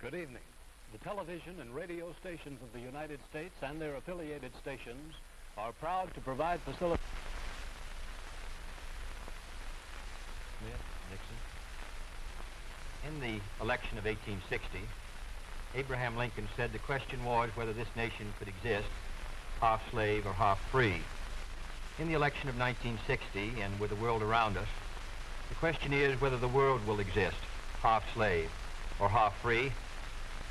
Good evening. The television and radio stations of the United States and their affiliated stations are proud to provide facilities. Nixon. In the election of 1860, Abraham Lincoln said the question was whether this nation could exist half slave or half free. In the election of 1960 and with the world around us, the question is whether the world will exist half slave or half free,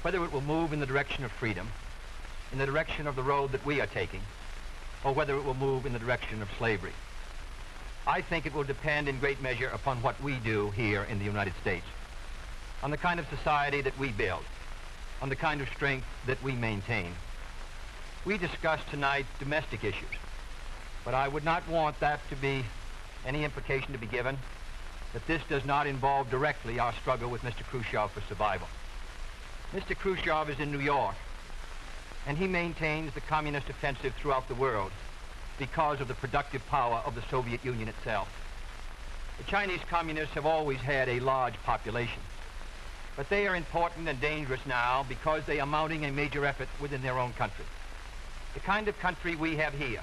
whether it will move in the direction of freedom, in the direction of the road that we are taking, or whether it will move in the direction of slavery. I think it will depend in great measure upon what we do here in the United States, on the kind of society that we build, on the kind of strength that we maintain. We discussed tonight domestic issues, but I would not want that to be any implication to be given that this does not involve directly our struggle with Mr. Khrushchev for survival. Mr. Khrushchev is in New York, and he maintains the communist offensive throughout the world because of the productive power of the Soviet Union itself. The Chinese communists have always had a large population, but they are important and dangerous now because they are mounting a major effort within their own country. The kind of country we have here,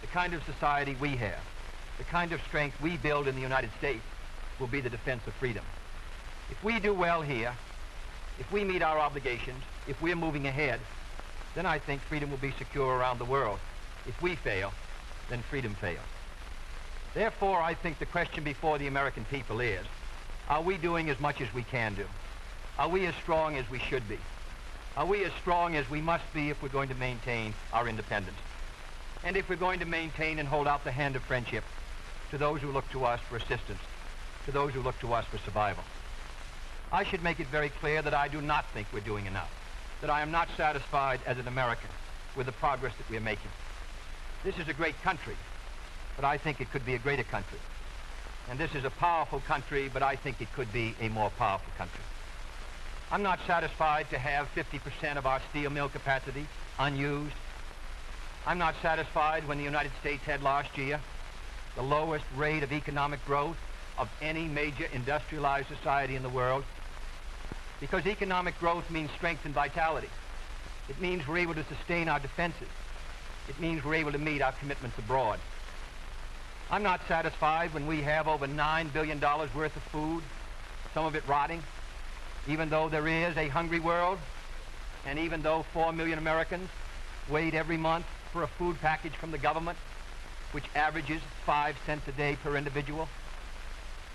the kind of society we have, the kind of strength we build in the United States will be the defense of freedom. If we do well here, if we meet our obligations, if we're moving ahead, then I think freedom will be secure around the world. If we fail, then freedom fails. Therefore, I think the question before the American people is, are we doing as much as we can do? Are we as strong as we should be? Are we as strong as we must be if we're going to maintain our independence? And if we're going to maintain and hold out the hand of friendship to those who look to us for assistance, to those who look to us for survival. I should make it very clear that I do not think we're doing enough, that I am not satisfied as an American with the progress that we are making. This is a great country, but I think it could be a greater country. And this is a powerful country, but I think it could be a more powerful country. I'm not satisfied to have 50% of our steel mill capacity unused. I'm not satisfied when the United States had last year the lowest rate of economic growth of any major industrialized society in the world because economic growth means strength and vitality. It means we're able to sustain our defenses. It means we're able to meet our commitments abroad. I'm not satisfied when we have over $9 billion worth of food, some of it rotting, even though there is a hungry world, and even though 4 million Americans wait every month for a food package from the government, which averages 5 cents a day per individual.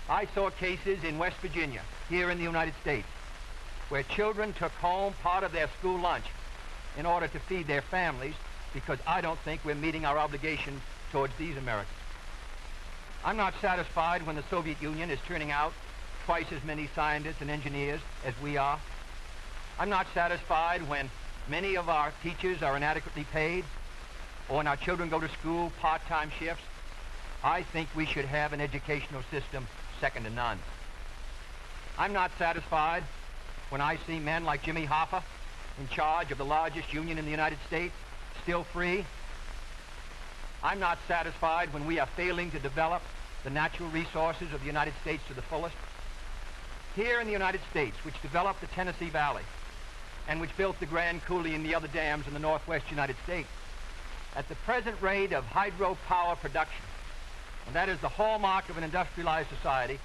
I saw cases in West Virginia, here in the United States, where children took home part of their school lunch in order to feed their families because I don't think we're meeting our obligations towards these Americans. I'm not satisfied when the Soviet Union is turning out twice as many scientists and engineers as we are. I'm not satisfied when many of our teachers are inadequately paid or when our children go to school part-time shifts. I think we should have an educational system second to none. I'm not satisfied when I see men like Jimmy Hoffa in charge of the largest union in the United States, still free. I'm not satisfied when we are failing to develop the natural resources of the United States to the fullest. Here in the United States, which developed the Tennessee Valley and which built the Grand Coulee and the other dams in the northwest United States, at the present rate of hydropower production, and that is the hallmark of an industrialized society.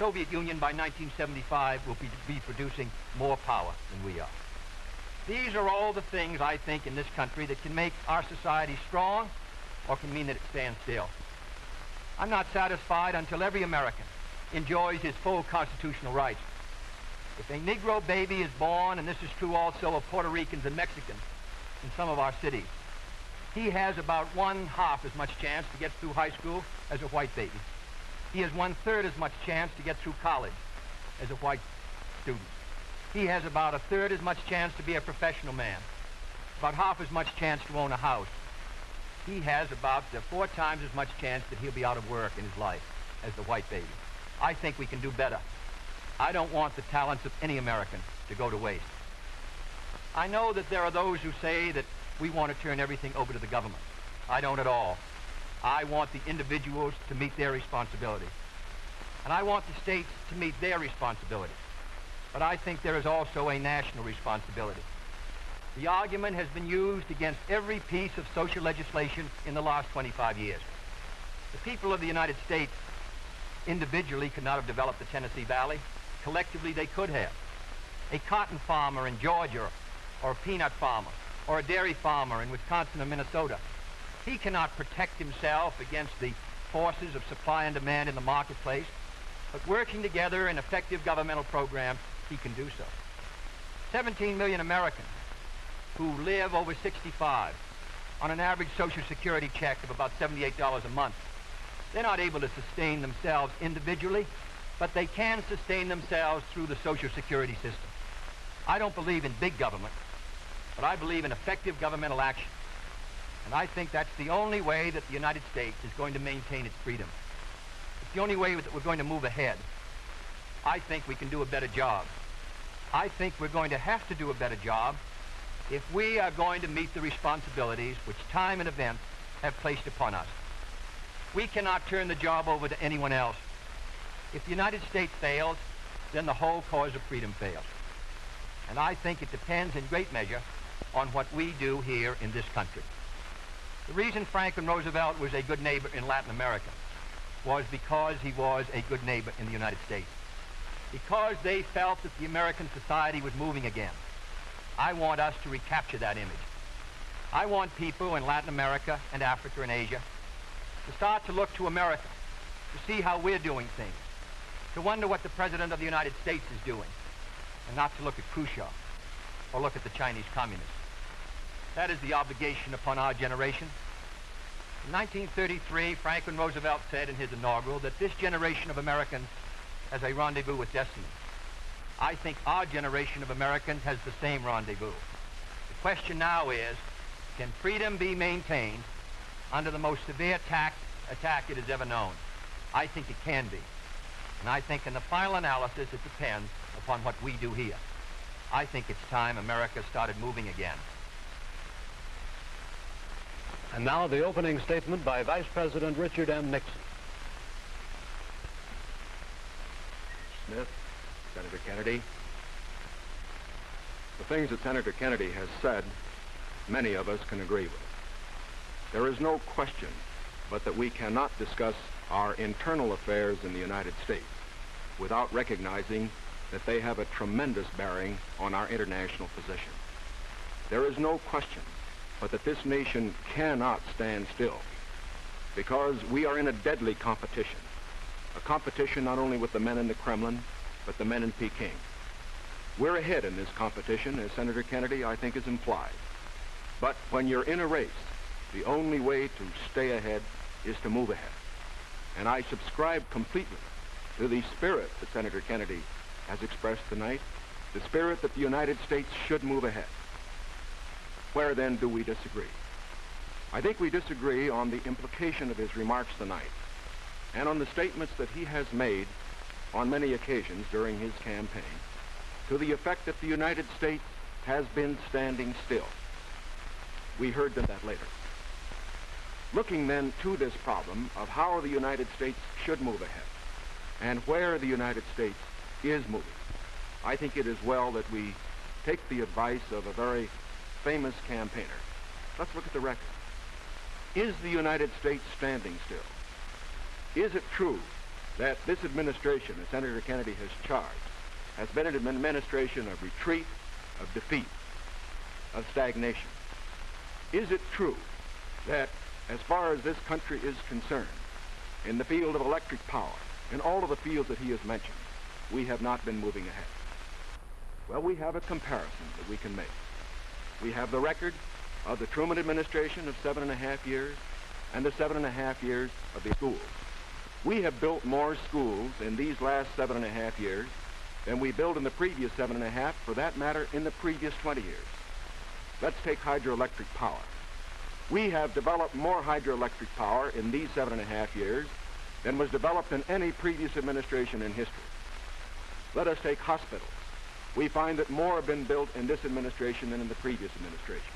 Soviet Union by 1975 will be, be producing more power than we are. These are all the things, I think, in this country that can make our society strong or can mean that it stands still. I'm not satisfied until every American enjoys his full constitutional rights. If a Negro baby is born, and this is true also of Puerto Ricans and Mexicans in some of our cities, he has about one half as much chance to get through high school as a white baby. He has one third as much chance to get through college as a white student. He has about a third as much chance to be a professional man, about half as much chance to own a house. He has about uh, four times as much chance that he'll be out of work in his life as the white baby. I think we can do better. I don't want the talents of any American to go to waste. I know that there are those who say that we want to turn everything over to the government. I don't at all. I want the individuals to meet their responsibilities. And I want the states to meet their responsibilities. but I think there is also a national responsibility. The argument has been used against every piece of social legislation in the last 25 years. The people of the United States individually could not have developed the Tennessee Valley. Collectively, they could have. A cotton farmer in Georgia, or a peanut farmer, or a dairy farmer in Wisconsin or Minnesota, he cannot protect himself against the forces of supply and demand in the marketplace, but working together in effective governmental programs, he can do so. 17 million Americans who live over 65 on an average Social Security check of about $78 a month. They're not able to sustain themselves individually, but they can sustain themselves through the Social Security system. I don't believe in big government, but I believe in effective governmental action. And I think that's the only way that the United States is going to maintain its freedom. It's the only way that we're going to move ahead. I think we can do a better job. I think we're going to have to do a better job if we are going to meet the responsibilities which time and events have placed upon us. We cannot turn the job over to anyone else. If the United States fails, then the whole cause of freedom fails. And I think it depends in great measure on what we do here in this country. The reason Franklin Roosevelt was a good neighbor in Latin America was because he was a good neighbor in the United States. Because they felt that the American society was moving again. I want us to recapture that image. I want people in Latin America and Africa and Asia to start to look to America, to see how we're doing things, to wonder what the President of the United States is doing, and not to look at Khrushchev or look at the Chinese communists. That is the obligation upon our generation. In 1933, Franklin Roosevelt said in his inaugural that this generation of Americans has a rendezvous with destiny. I think our generation of Americans has the same rendezvous. The question now is, can freedom be maintained under the most severe attack, attack it has ever known? I think it can be. And I think in the final analysis, it depends upon what we do here. I think it's time America started moving again. And now the opening statement by Vice President Richard M. Nixon. Smith, Senator Kennedy. The things that Senator Kennedy has said, many of us can agree with. There is no question but that we cannot discuss our internal affairs in the United States without recognizing that they have a tremendous bearing on our international position. There is no question but that this nation cannot stand still because we are in a deadly competition. A competition not only with the men in the Kremlin, but the men in Peking. We're ahead in this competition, as Senator Kennedy, I think, has implied. But when you're in a race, the only way to stay ahead is to move ahead. And I subscribe completely to the spirit that Senator Kennedy has expressed tonight, the spirit that the United States should move ahead. Where then do we disagree? I think we disagree on the implication of his remarks tonight and on the statements that he has made on many occasions during his campaign to the effect that the United States has been standing still. We heard them that later. Looking then to this problem of how the United States should move ahead and where the United States is moving, I think it is well that we take the advice of a very famous campaigner. Let's look at the record. Is the United States standing still? Is it true that this administration, that Senator Kennedy has charged, has been an administration of retreat, of defeat, of stagnation? Is it true that as far as this country is concerned, in the field of electric power, in all of the fields that he has mentioned, we have not been moving ahead? Well, we have a comparison that we can make. We have the record of the Truman administration of seven and a half years and the seven and a half years of the schools. We have built more schools in these last seven and a half years than we built in the previous seven and a half, for that matter, in the previous 20 years. Let's take hydroelectric power. We have developed more hydroelectric power in these seven and a half years than was developed in any previous administration in history. Let us take hospitals we find that more have been built in this administration than in the previous administration.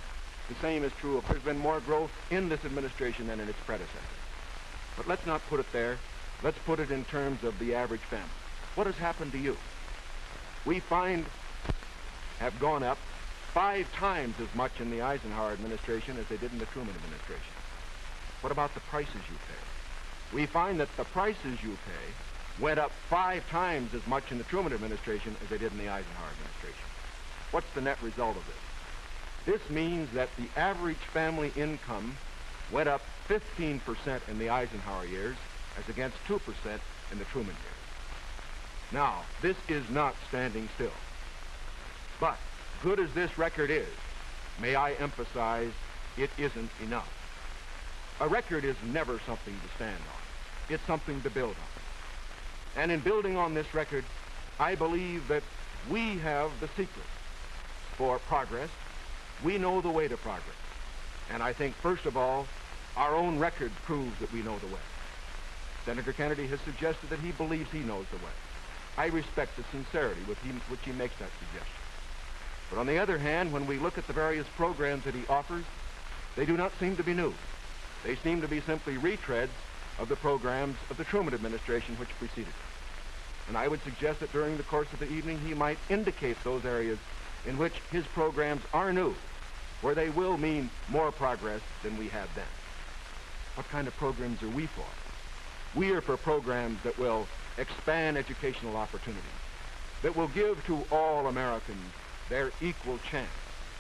The same is true of there's been more growth in this administration than in its predecessor. But let's not put it there. Let's put it in terms of the average family. What has happened to you? we find have gone up five times as much in the Eisenhower administration as they did in the Truman administration. What about the prices you pay? We find that the prices you pay went up five times as much in the Truman administration as they did in the Eisenhower administration. What's the net result of this? This means that the average family income went up 15% in the Eisenhower years as against 2% in the Truman years. Now, this is not standing still. But good as this record is, may I emphasize, it isn't enough. A record is never something to stand on. It's something to build on. And in building on this record, I believe that we have the secret for progress. We know the way to progress. And I think, first of all, our own record proves that we know the way. Senator Kennedy has suggested that he believes he knows the way. I respect the sincerity with which he makes that suggestion. But on the other hand, when we look at the various programs that he offers, they do not seem to be new. They seem to be simply retreads of the programs of the Truman administration which preceded it. And I would suggest that during the course of the evening he might indicate those areas in which his programs are new, where they will mean more progress than we had then. What kind of programs are we for? We are for programs that will expand educational opportunities, that will give to all Americans their equal chance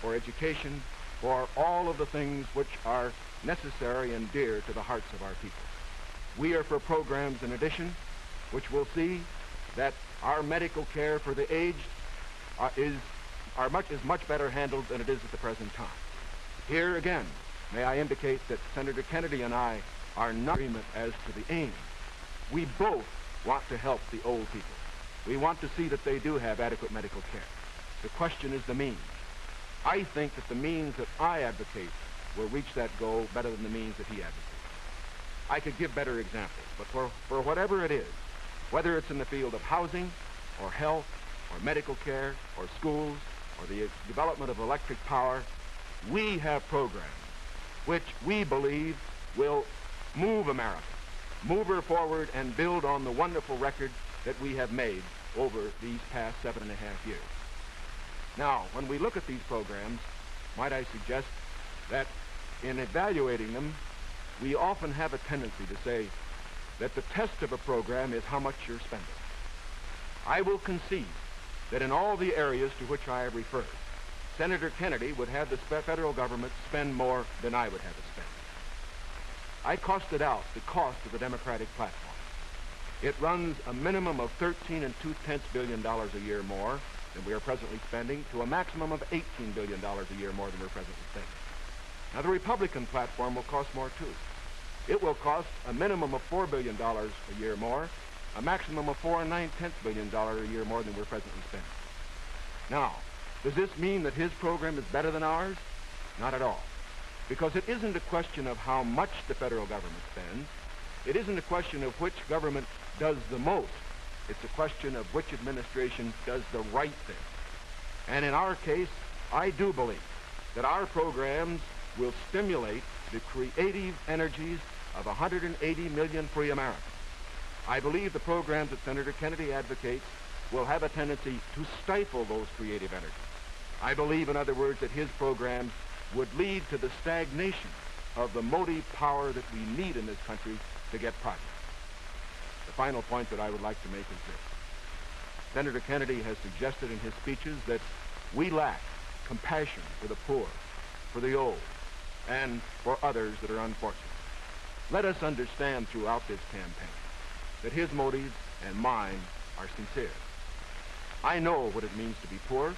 for education, for all of the things which are necessary and dear to the hearts of our people. We are for programs, in addition, which will see that our medical care for the aged uh, is, are much, is much better handled than it is at the present time. Here again, may I indicate that Senator Kennedy and I are not in agreement as to the aim. We both want to help the old people. We want to see that they do have adequate medical care. The question is the means. I think that the means that I advocate will reach that goal better than the means that he advocates. I could give better examples, but for, for whatever it is, whether it's in the field of housing or health or medical care or schools or the development of electric power, we have programs which we believe will move America, move her forward and build on the wonderful record that we have made over these past seven and a half years. Now, when we look at these programs, might I suggest that in evaluating them, we often have a tendency to say that the test of a program is how much you're spending. I will concede that in all the areas to which I have referred, Senator Kennedy would have the federal government spend more than I would have it spend. I costed out the cost of the Democratic platform. It runs a minimum of 13 and two-tenths billion dollars a year more than we are presently spending to a maximum of $18 billion a year more than we're presently spending. Now, the Republican platform will cost more, too. It will cost a minimum of $4 billion a year more, a maximum of four and nine-tenths billion dollars a year more than we're presently spending. Now, does this mean that his program is better than ours? Not at all. Because it isn't a question of how much the federal government spends. It isn't a question of which government does the most. It's a question of which administration does the right thing. And in our case, I do believe that our programs will stimulate the creative energies of 180 million free Americans. I believe the programs that Senator Kennedy advocates will have a tendency to stifle those creative energies. I believe, in other words, that his programs would lead to the stagnation of the motive power that we need in this country to get progress. The final point that I would like to make is this. Senator Kennedy has suggested in his speeches that we lack compassion for the poor, for the old, and for others that are unfortunate. Let us understand throughout this campaign that his motives and mine are sincere. I know what it means to be poor.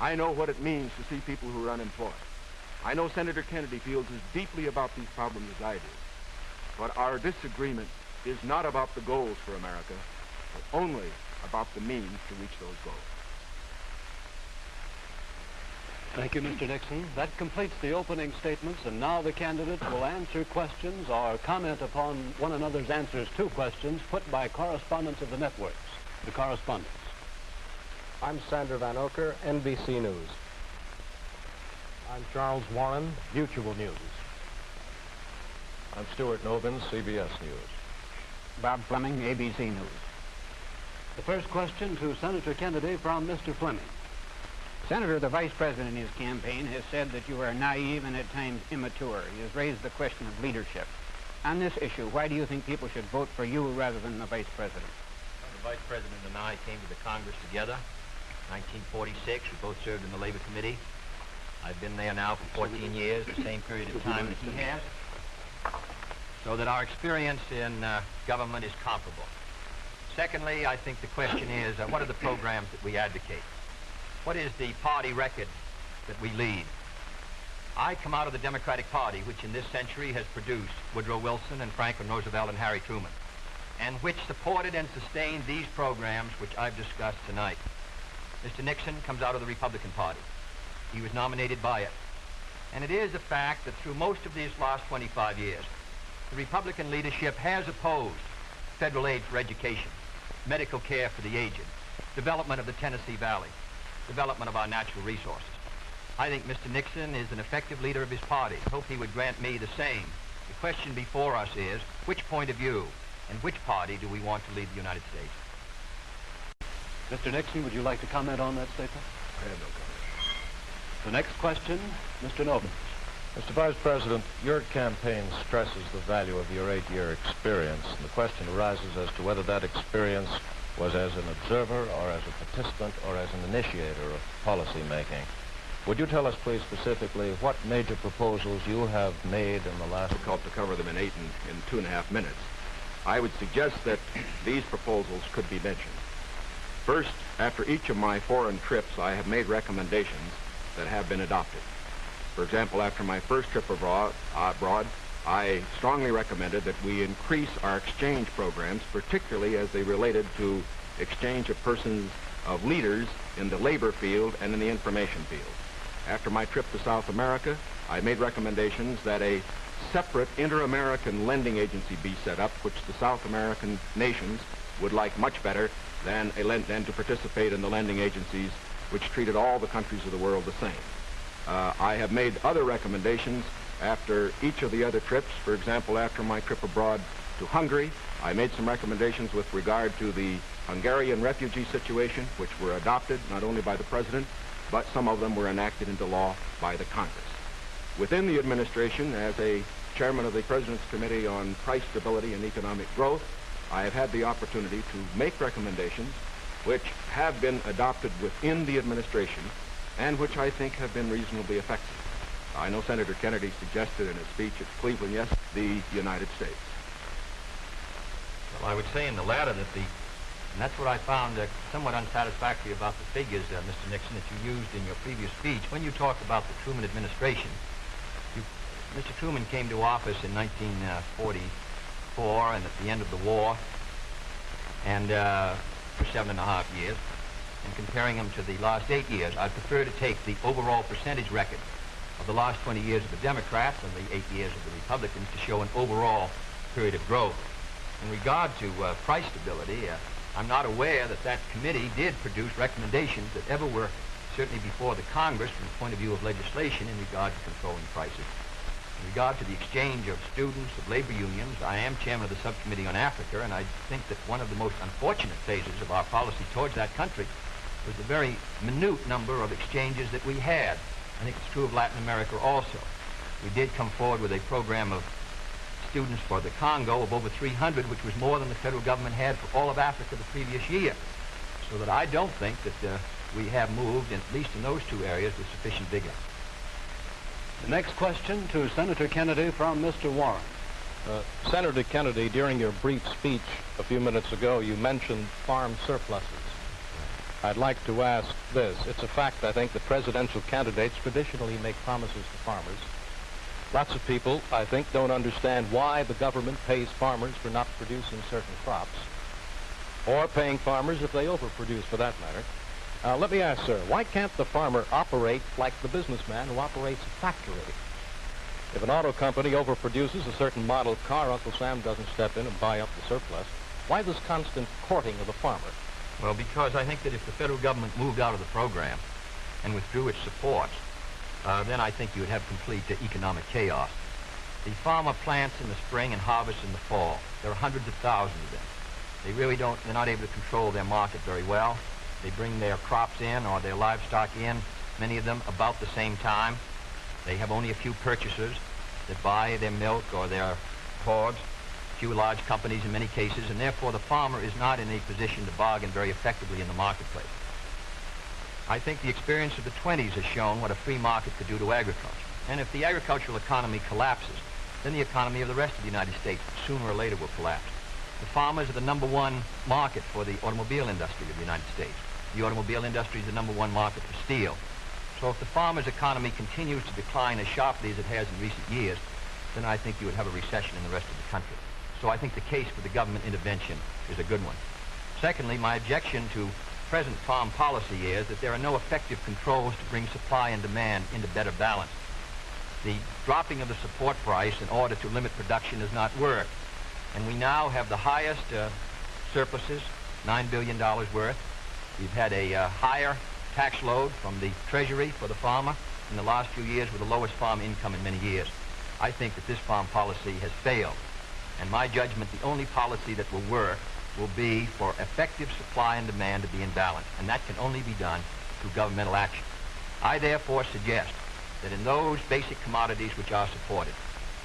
I know what it means to see people who are unemployed. I know Senator Kennedy feels as deeply about these problems as I do. But our disagreement is not about the goals for America, but only about the means to reach those goals. Thank you, Mr. Nixon. That completes the opening statements, and now the candidates will answer questions or comment upon one another's answers to questions put by correspondents of the networks. The correspondents. I'm Sander Vanocur, NBC News. I'm Charles Warren, Mutual News. I'm Stuart Novin, CBS News. Bob Fleming, ABC News. The first question to Senator Kennedy from Mr. Fleming. Senator, the vice president in his campaign has said that you are naive and at times immature. He has raised the question of leadership. On this issue, why do you think people should vote for you rather than the vice president? Well, the vice president and I came to the Congress together. 1946, we both served in the Labor Committee. I've been there now for 14 years, the same period of time that he has. So that our experience in uh, government is comparable. Secondly, I think the question is, uh, what are the programs that we advocate? What is the party record that we lead? I come out of the Democratic Party, which in this century has produced Woodrow Wilson and Franklin Roosevelt and Harry Truman, and which supported and sustained these programs which I've discussed tonight. Mr. Nixon comes out of the Republican Party. He was nominated by it. And it is a fact that through most of these last 25 years, the Republican leadership has opposed federal aid for education, medical care for the aged, development of the Tennessee Valley, development of our natural resources. I think Mr. Nixon is an effective leader of his party. I hope he would grant me the same. The question before us is, which point of view and which party do we want to lead the United States? Mr. Nixon, would you like to comment on that statement? I have no comment. The next question, Mr. Novins. Mr. Vice President, your campaign stresses the value of your eight-year experience, and the question arises as to whether that experience was as an observer or as a participant or as an initiator of policy making. Would you tell us, please, specifically what major proposals you have made in the last... Difficult to cover them in eight and in two and a half minutes. I would suggest that these proposals could be mentioned. First, after each of my foreign trips, I have made recommendations that have been adopted. For example, after my first trip abroad, uh, abroad, I strongly recommended that we increase our exchange programs, particularly as they related to exchange of persons of leaders in the labor field and in the information field. After my trip to South America, I made recommendations that a separate inter-American lending agency be set up, which the South American nations would like much better than, than to participate in the lending agencies which treated all the countries of the world the same. Uh, I have made other recommendations after each of the other trips. For example, after my trip abroad to Hungary, I made some recommendations with regard to the Hungarian refugee situation, which were adopted not only by the President, but some of them were enacted into law by the Congress. Within the administration, as a chairman of the President's Committee on Price Stability and Economic Growth, I have had the opportunity to make recommendations which have been adopted within the administration and which I think have been reasonably effective. I know Senator Kennedy suggested in his speech at Cleveland, yes, the United States. Well, I would say in the latter that the, and that's what I found uh, somewhat unsatisfactory about the figures, uh, Mr. Nixon, that you used in your previous speech. When you talk about the Truman administration, you, Mr. Truman came to office in 1944 and at the end of the war, and uh, for seven and a half years. And comparing him to the last eight years, I prefer to take the overall percentage record of the last 20 years of the Democrats and the eight years of the Republicans to show an overall period of growth. In regard to uh, price stability, uh, I'm not aware that that committee did produce recommendations that ever were certainly before the Congress from the point of view of legislation in regard to controlling prices. In regard to the exchange of students, of labor unions, I am chairman of the subcommittee on Africa, and I think that one of the most unfortunate phases of our policy towards that country was the very minute number of exchanges that we had. I think it's true of Latin America also. We did come forward with a program of students for the Congo of over 300, which was more than the federal government had for all of Africa the previous year. So that I don't think that uh, we have moved, at least in those two areas, with sufficient vigor. The next question to Senator Kennedy from Mr. Warren. Uh, Senator Kennedy, during your brief speech a few minutes ago, you mentioned farm surpluses. I'd like to ask this. It's a fact, I think, that presidential candidates traditionally make promises to farmers. Lots of people, I think, don't understand why the government pays farmers for not producing certain crops, or paying farmers if they overproduce, for that matter. Uh, let me ask, sir, why can't the farmer operate like the businessman who operates a factory? If an auto company overproduces a certain model car, Uncle Sam doesn't step in and buy up the surplus. Why this constant courting of the farmer? Well, because I think that if the federal government moved out of the program and withdrew its support, uh, then I think you would have complete uh, economic chaos. The farmer plants in the spring and harvests in the fall. There are hundreds of thousands of them. They really don't, they're not able to control their market very well. They bring their crops in or their livestock in, many of them about the same time. They have only a few purchasers that buy their milk or their hogs, few large companies in many cases, and therefore the farmer is not in a position to bargain very effectively in the marketplace. I think the experience of the 20s has shown what a free market could do to agriculture. And if the agricultural economy collapses, then the economy of the rest of the United States sooner or later will collapse. The farmers are the number one market for the automobile industry of the United States. The automobile industry is the number one market for steel. So if the farmer's economy continues to decline as sharply as it has in recent years, then I think you would have a recession in the rest of the country. So I think the case for the government intervention is a good one. Secondly, my objection to present farm policy is that there are no effective controls to bring supply and demand into better balance. The dropping of the support price in order to limit production has not worked. And we now have the highest uh, surpluses, $9 billion worth. We've had a uh, higher tax load from the Treasury for the farmer in the last few years with the lowest farm income in many years. I think that this farm policy has failed. And my judgment, the only policy that will work will be for effective supply and demand to be in balance. And that can only be done through governmental action. I therefore suggest that in those basic commodities which are supported,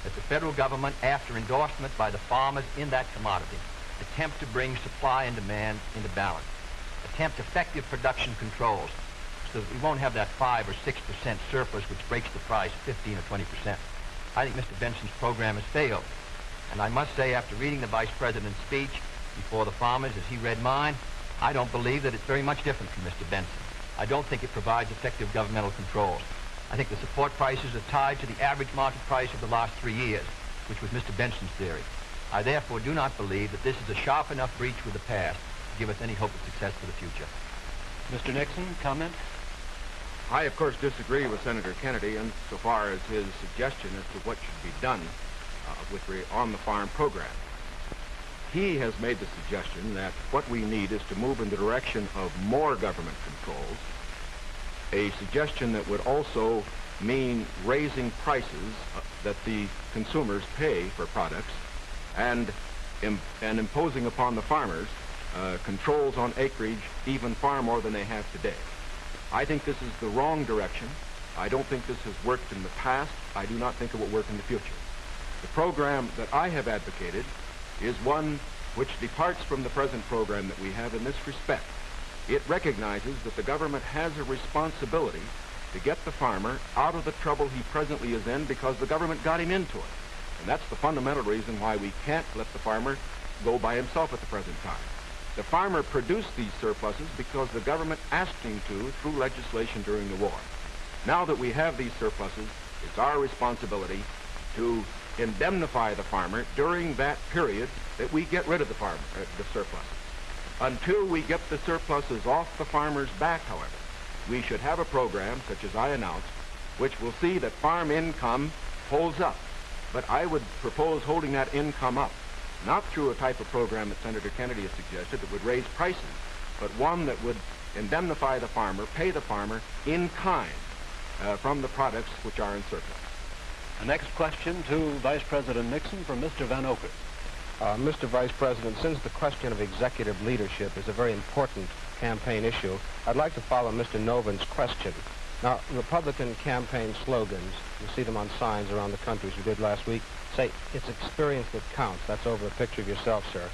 that the federal government, after endorsement by the farmers in that commodity, attempt to bring supply and demand into balance, attempt effective production controls so that we won't have that 5 or 6% surplus which breaks the price 15 or 20%. I think Mr. Benson's program has failed. And I must say, after reading the Vice President's speech before the farmers as he read mine, I don't believe that it's very much different from Mr. Benson. I don't think it provides effective governmental controls. I think the support prices are tied to the average market price of the last three years, which was Mr. Benson's theory. I therefore do not believe that this is a sharp enough breach with the past to give us any hope of success for the future. Mr. Nixon, comment? I, of course, disagree with Senator Kennedy insofar as his suggestion as to what should be done with re- on the farm program. He has made the suggestion that what we need is to move in the direction of more government controls, a suggestion that would also mean raising prices uh, that the consumers pay for products and, and imposing upon the farmers uh, controls on acreage even far more than they have today. I think this is the wrong direction. I don't think this has worked in the past. I do not think it will work in the future. The program that I have advocated is one which departs from the present program that we have in this respect. It recognizes that the government has a responsibility to get the farmer out of the trouble he presently is in because the government got him into it. And that's the fundamental reason why we can't let the farmer go by himself at the present time. The farmer produced these surpluses because the government asked him to through legislation during the war. Now that we have these surpluses, it's our responsibility to indemnify the farmer during that period that we get rid of the farm, uh, the surpluses. Until we get the surpluses off the farmer's back, however, we should have a program, such as I announced, which will see that farm income holds up. But I would propose holding that income up, not through a type of program that Senator Kennedy has suggested that would raise prices, but one that would indemnify the farmer, pay the farmer in kind uh, from the products which are in surplus. The next question to Vice President Nixon from Mr. Vanocur. Uh, Mr. Vice President, since the question of executive leadership is a very important campaign issue, I'd like to follow Mr. Novin's question. Now, Republican campaign slogans, you see them on signs around the country, as we did last week, say, it's experience that counts. That's over a picture of yourself, sir.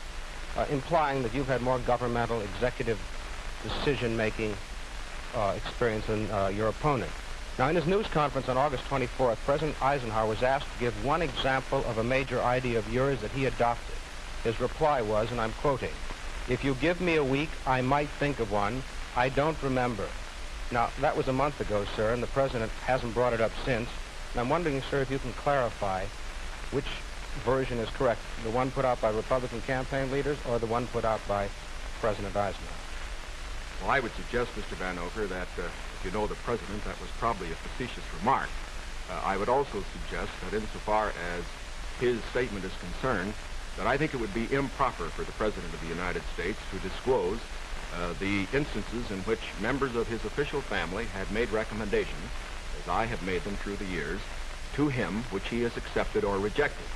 Uh, implying that you've had more governmental executive decision-making uh, experience than uh, your opponent. Now, in his news conference on August 24th, President Eisenhower was asked to give one example of a major idea of yours that he adopted. His reply was, and I'm quoting, if you give me a week, I might think of one. I don't remember. Now, that was a month ago, sir, and the President hasn't brought it up since. And I'm wondering, sir, if you can clarify which version is correct, the one put out by Republican campaign leaders or the one put out by President Eisenhower? Well, I would suggest, Mr. Vanocur, that uh, if you know the President, that was probably a facetious remark. Uh, I would also suggest that insofar as his statement is concerned, that I think it would be improper for the President of the United States to disclose uh, the instances in which members of his official family had made recommendations, as I have made them through the years, to him which he has accepted or rejected.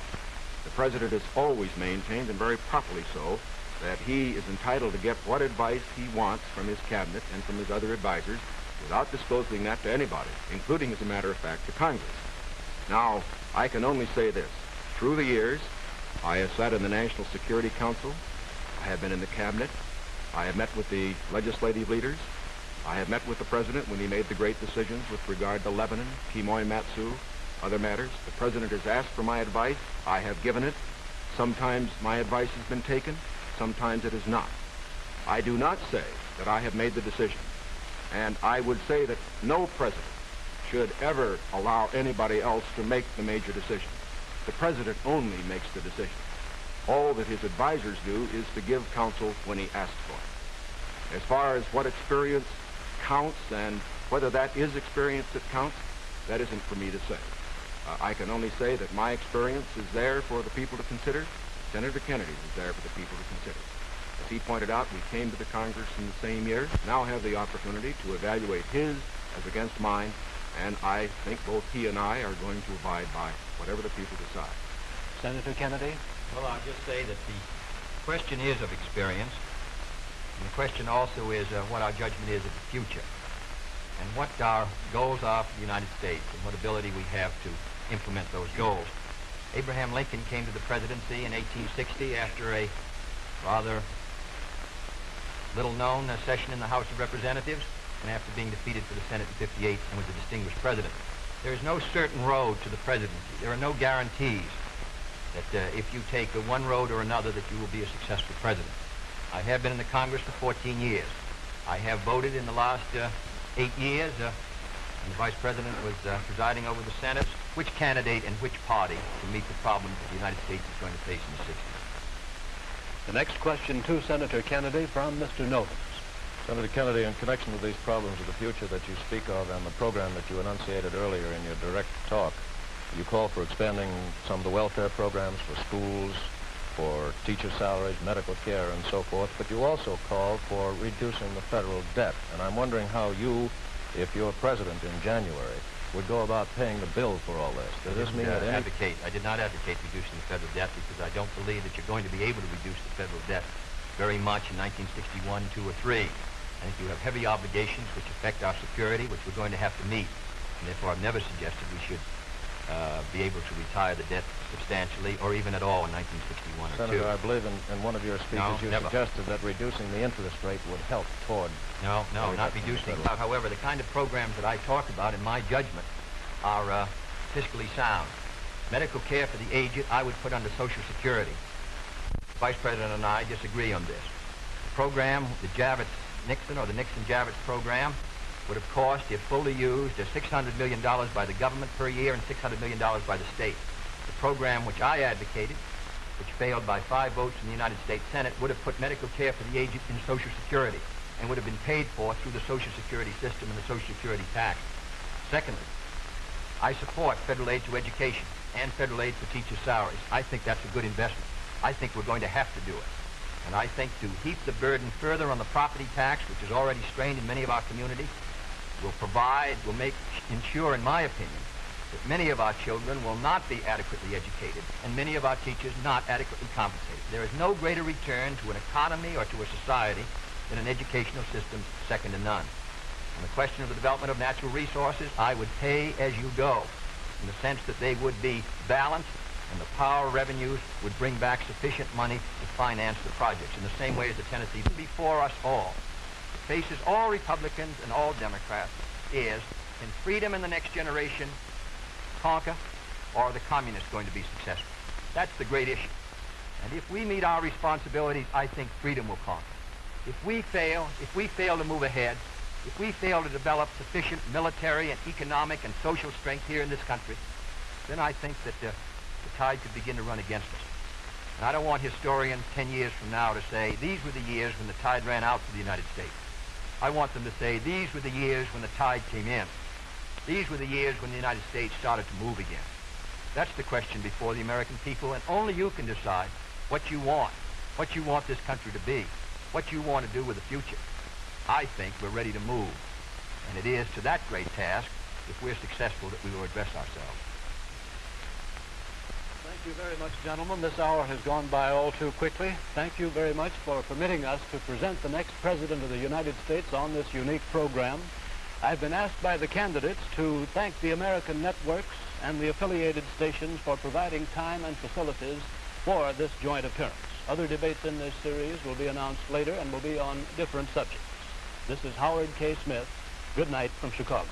The President has always maintained, and very properly so, that he is entitled to get what advice he wants from his cabinet and from his other advisors without disclosing that to anybody, including, as a matter of fact, to Congress. Now, I can only say this. Through the years, I have sat in the National Security Council. I have been in the cabinet. I have met with the legislative leaders. I have met with the president when he made the great decisions with regard to Lebanon, Quemoy Matsu, other matters. The president has asked for my advice. I have given it. Sometimes my advice has been taken. Sometimes it is not. I do not say that I have made the decision. And I would say that no president should ever allow anybody else to make the major decision. The president only makes the decision. All that his advisors do is to give counsel when he asks for it. As far as what experience counts and whether that is experience that counts, that isn't for me to say. Uh, I can only say that my experience is there for the people to consider. Senator Kennedy's is there for the people to consider. As he pointed out, we came to the Congress in the same year, now have the opportunity to evaluate his as against mine, and I think both he and I are going to abide by whatever the people decide. Senator Kennedy? Well, I'll just say that the question is of experience, and the question also is uh, what our judgment is of the future, and what our goals are for the United States, and what ability we have to implement those goals. Abraham Lincoln came to the presidency in 1860 after a rather little-known session in the House of Representatives and after being defeated for the Senate in 58 and was a distinguished president. There is no certain road to the presidency. There are no guarantees that uh, if you take one road or another that you will be a successful president. I have been in the Congress for 14 years. I have voted in the last uh, eight years, uh, the Vice President was uh, presiding over the Senate, which candidate and which party can meet the problems that the United States is going to face in the 60s. The next question to Senator Kennedy from Mr. Novins. Senator Kennedy, in connection with these problems of the future that you speak of and the program that you enunciated earlier in your direct talk, you call for expanding some of the welfare programs for schools, for teacher salaries, medical care, and so forth, but you also call for reducing the federal debt. And I'm wondering how you, if you're president in January, would go about paying the bill for all this. Does this mean uh, that advocate, I did not advocate reducing the federal debt because I don't believe that you're going to be able to reduce the federal debt very much in 1961, 2, or 3. I think you have heavy obligations which affect our security, which we're going to have to meet. And therefore, I've never suggested we should uh, be able to retire the debt substantially or even at all in 1961 or Senator, 2. I believe in, in one of your speeches No, you never. suggested that reducing the interest rate would help toward... No, no, not reducing. However, the kind of programs that I talk about, in my judgment, are uh, fiscally sound. Medical care for the aged, I would put under Social Security. The Vice President and I disagree on this. The program, the Javits-Nixon or the Nixon-Javits program, would have cost, if fully used, uh, $600 million by the government per year and $600 million by the state. The program which I advocated, which failed by five votes in the United States Senate, would have put medical care for the aged in Social Security and would have been paid for through the Social Security system and the Social Security tax. Secondly, I support federal aid to education and federal aid for teachers' salaries. I think that's a good investment. I think we're going to have to do it. And I think to heap the burden further on the property tax, which is already strained in many of our communities, will provide, will make, ensure, in my opinion, that many of our children will not be adequately educated and many of our teachers not adequately compensated. There is no greater return to an economy or to a society than an educational system second to none. On the question of the development of natural resources, I would pay as you go in the sense that they would be balanced and the power revenues would bring back sufficient money to finance the projects in the same way as the Tennessee before us all. Faces all Republicans and all Democrats is, can freedom in the next generation conquer or are the communists going to be successful? That's the great issue. And if we meet our responsibilities, I think freedom will conquer. If we fail, if we fail to move ahead, if we fail to develop sufficient military and economic and social strength here in this country, then I think that uh, the tide could begin to run against us. And I don't want historians 10 years from now to say, these were the years when the tide ran out for the United States. I want them to say, these were the years when the tide came in. These were the years when the United States started to move again. That's the question before the American people, and only you can decide what you want, what you want this country to be, what you want to do with the future. I think we're ready to move, and it is to that great task, if we're successful, that we will address ourselves. Thank you very much, gentlemen. This hour has gone by all too quickly. Thank you very much for permitting us to present the next President of the United States on this unique program. I've been asked by the candidates to thank the American networks and the affiliated stations for providing time and facilities for this joint appearance. Other debates in this series will be announced later and will be on different subjects. This is Howard K. Smith. Good night from Chicago.